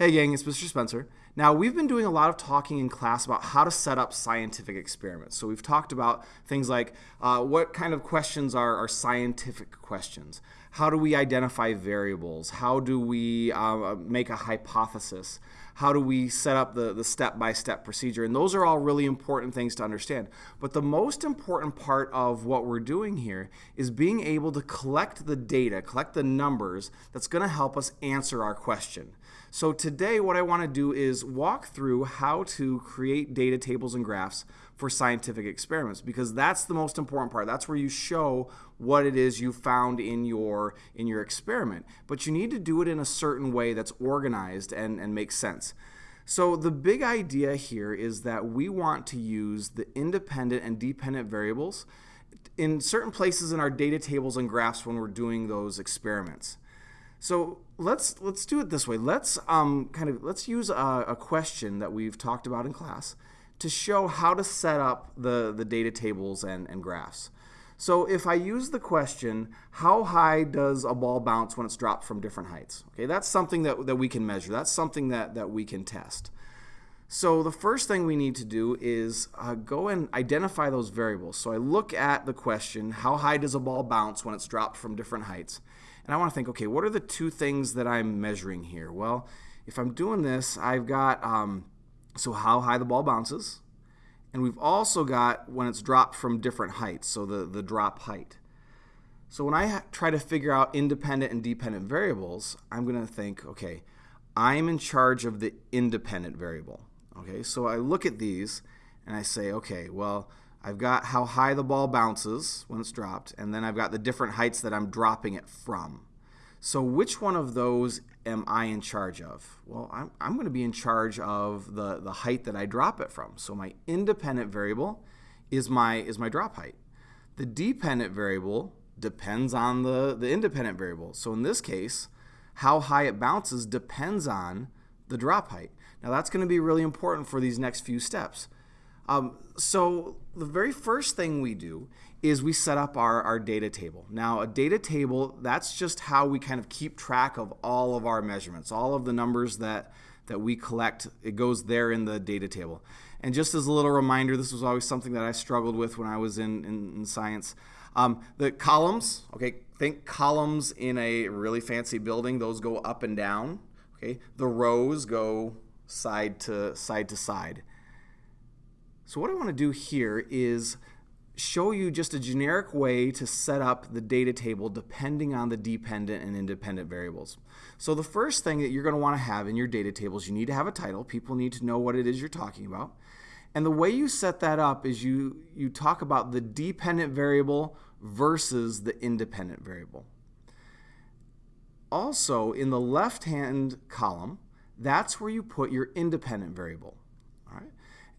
Hey gang, it's Mr. Spencer. Now, we've been doing a lot of talking in class about how to set up scientific experiments. So we've talked about things like uh, what kind of questions are, are, scientific questions? How do we identify variables? How do we uh, make a hypothesis? How do we set up the, the step-by-step procedure? And those are all really important things to understand. But the most important part of what we're doing here is being able to collect the data, collect the numbers that's going to help us answer our question. So today what I want to do is walk through how to create data tables and graphs for scientific experiments because that's the most important part. That's where you show what it is you found in your in your experiment. But you need to do it in a certain way that's organized and, and makes sense. So the big idea here is that we want to use the independent and dependent variables in certain places in our data tables and graphs when we're doing those experiments. So let's let's do it this way. Let's um, kind of let's use a, a, question that we've talked about in class to show how to set up the the data tables and, and graphs. So if I use the question, how high does a ball bounce when it's dropped from different heights? Okay, that's something that, that we can measure. That's something that, that we can test. So the first thing we need to do is uh, go and identify those variables. So I look at the question, how high does a ball bounce when it's dropped from different heights? And I want to think, okay, what are the two things that I'm measuring here? Well, if I'm doing this, I've got, um, so how high the ball bounces, and we've also got when it's dropped from different heights, so the, the drop height. So when I try to figure out independent and dependent variables, I'm going to think, okay, I'm in charge of the independent variable. Okay, so I look at these and I say, okay, well, I've got how high the ball bounces when it's dropped, and then I've got the different heights that I'm dropping it from. So which one of those am I in charge of? Well, I'm, I'm going to be in charge of the, the height that I drop it from. So my independent variable is my, is my drop height. The dependent variable depends on the, the independent variable. So in this case, how high it bounces depends on the drop height. Now that's going to be really important for these next few steps. Um, so the very first thing we do is we set up our, our data table. Now a data table, that's just how we kind of keep track of all of our measurements, all of the numbers that, that we collect, it goes there in the data table. And just as a little reminder, this was always something that I struggled with when I was in, in, in science. Um, the columns, okay, think columns in a really fancy building, those go up and down. Okay, the rows go side to side to side. So what I want to do here is show you just a generic way to set up the data table depending on the dependent and independent variables. So the first thing that you're going to want to have in your data tables, you need to have a title. People need to know what it is you're talking about. And the way you set that up is you, you talk about the dependent variable versus the independent variable. Also, in the left-hand column, that's where you put your independent variable.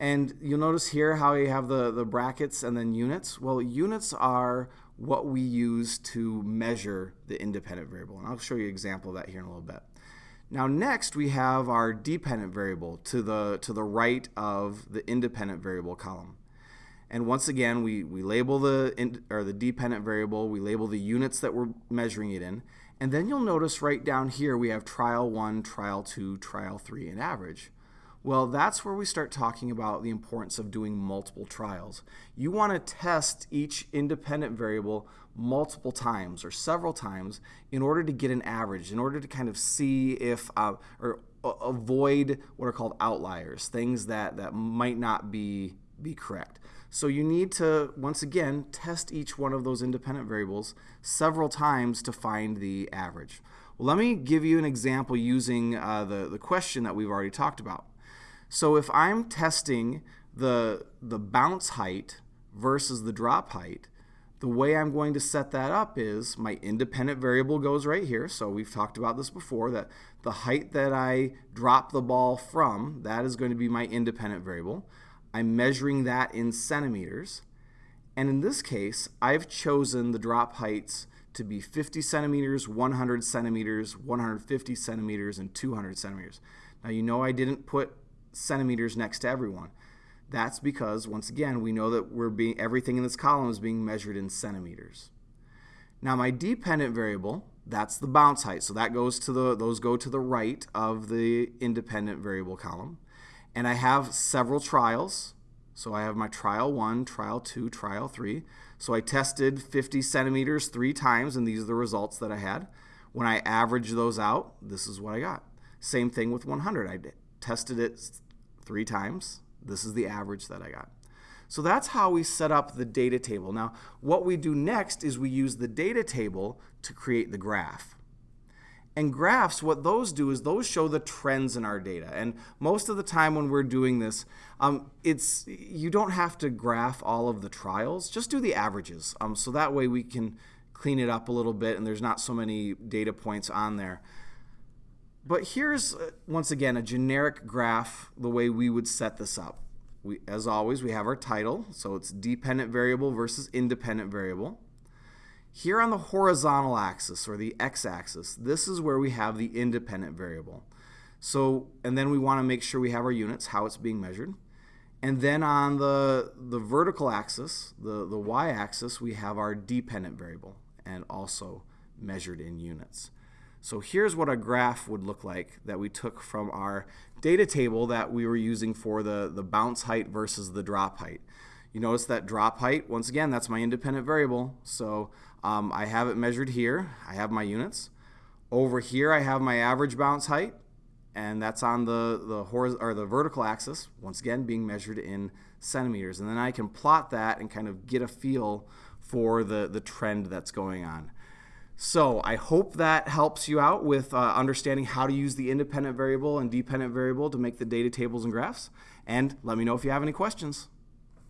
And you'll notice here how you have the, the brackets and then units. Well, units are what we use to measure the independent variable. And I'll show you an example of that here in a little bit. Now next we have our dependent variable to the, to the right of the independent variable column. And once again, we, we label the, in, or the dependent variable, we label the units that we're measuring it in, and then you'll notice right down here we have trial 1, trial 2, trial 3, and average. Well, that's where we start talking about the importance of doing multiple trials. You want to test each independent variable multiple times or several times in order to get an average, in order to kind of see if, uh, or avoid what are called outliers, things that, that might not be, be correct. So you need to, once again, test each one of those independent variables several times to find the average. Well, let me give you an example using uh, the, the question that we've already talked about. So if I'm testing the, the bounce height versus the drop height, the way I'm going to set that up is my independent variable goes right here. So we've talked about this before, that the height that I drop the ball from, that is going to be my independent variable. I'm measuring that in centimeters. And in this case, I've chosen the drop heights to be 50 centimeters, 100 centimeters, 150 centimeters, and 200 centimeters. Now you know I didn't put centimeters next to everyone. That's because, once again, we know that we're being everything in this column is being measured in centimeters. Now my dependent variable, that's the bounce height. So that goes to the those go to the right of the independent variable column. And I have several trials. So I have my trial one, trial two, trial three. So I tested 50 centimeters three times, and these are the results that I had. When I average those out, this is what I got. Same thing with 100. Tested it three times. This is the average that I got. So that's how we set up the data table. Now, what we do next is we use the data table to create the graph. And graphs, what those do is those show the trends in our data. And most of the time when we're doing this, um, it's you don't have to graph all of the trials. Just do the averages. Um, so that way we can clean it up a little bit and there's not so many data points on there. But here's, uh, once again, a generic graph, the way we would set this up. We, as always, we have our title. So it's dependent variable versus independent variable. Here on the horizontal axis or the x-axis, this is where we have the independent variable. So, and then we want to make sure we have our units, how it's being measured. And then on the, the vertical axis, the, the y-axis, we have our dependent variable and also measured in units. So here's what a graph would look like that we took from our data table that we were using for the, the bounce height versus the drop height. You notice that drop height, once again, that's my independent variable. So um, I have it measured here. I have my units. Over here, I have my average bounce height, and that's on the, the, or the vertical axis, once again, being measured in centimeters. And then I can plot that and kind of get a feel for the, the trend that's going on. So I hope that helps you out with uh, understanding how to use the independent variable and dependent variable to make the data tables and graphs. And let me know if you have any questions.